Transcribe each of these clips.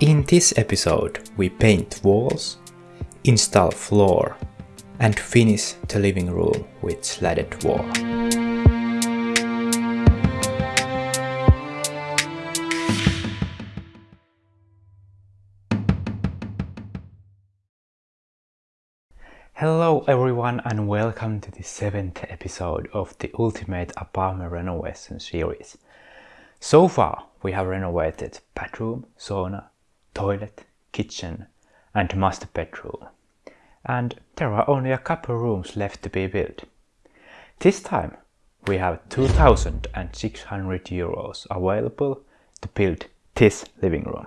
In this episode we paint walls, install floor and finish the living room with slatted wall. Hello everyone and welcome to the seventh episode of the Ultimate Apartment Renovation series. So far we have renovated bathroom, sauna, toilet, kitchen and master bedroom. And there are only a couple rooms left to be built. This time we have 2600 euros available to build this living room.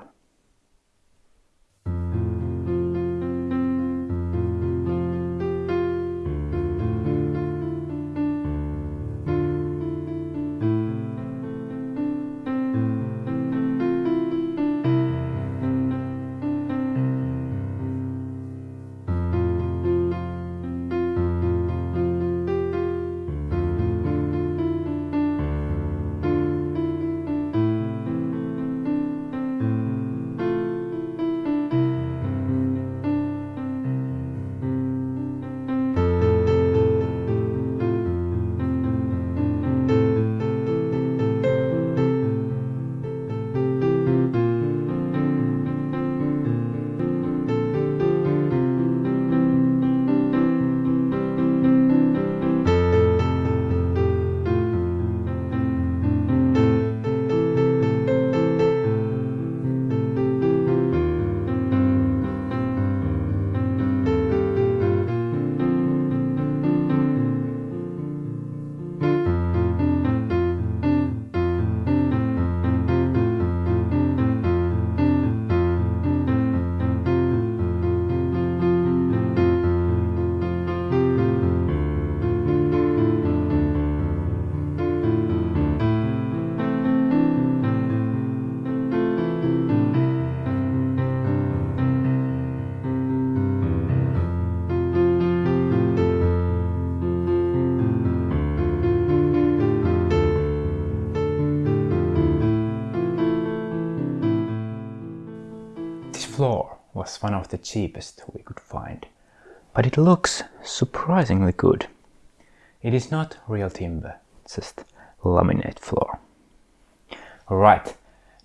Was one of the cheapest we could find, but it looks surprisingly good. It is not real timber, just laminate floor. Alright,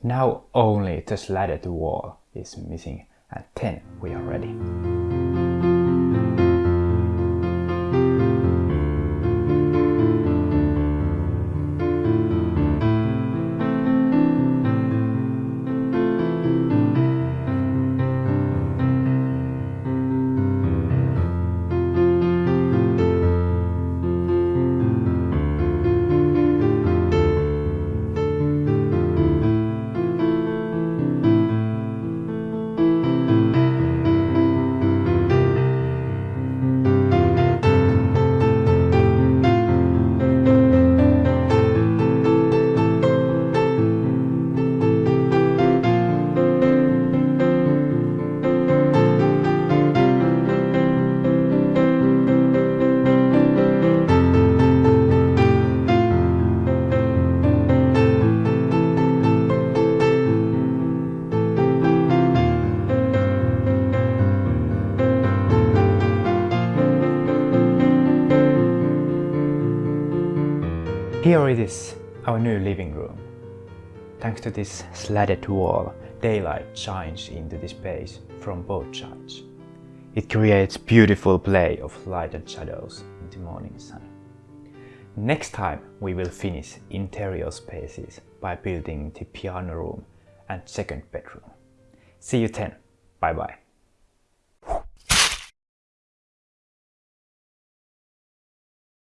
now only the slatted wall is missing and then we are ready. Here it is, our new living room. Thanks to this slatted wall, daylight shines into the space from both sides. It creates beautiful play of light and shadows in the morning sun. Next time we will finish interior spaces by building the piano room and second bedroom. See you then. Bye bye.